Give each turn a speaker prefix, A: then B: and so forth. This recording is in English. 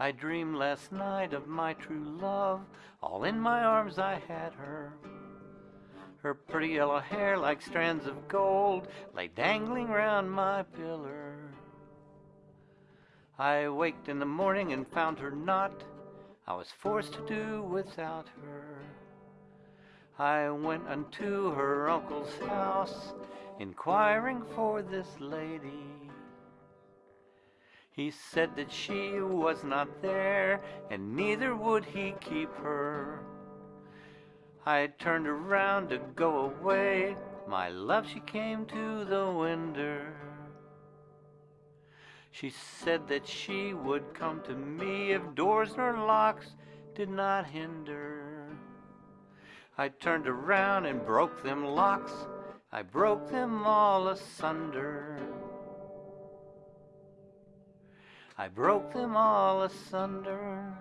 A: I dreamed last night of my true love, all in my arms I had her. Her pretty yellow hair, like strands of gold, lay dangling round my pillar. I waked in the morning and found her not. I was forced to do without her. I went unto her uncle's house, inquiring for this lady. He said that she was not there, and neither would he keep her. I turned around to go away. My love, she came to the window. She said that she would come to me if doors nor locks did not hinder. I turned around and broke them locks. I broke them all asunder. I broke them all asunder.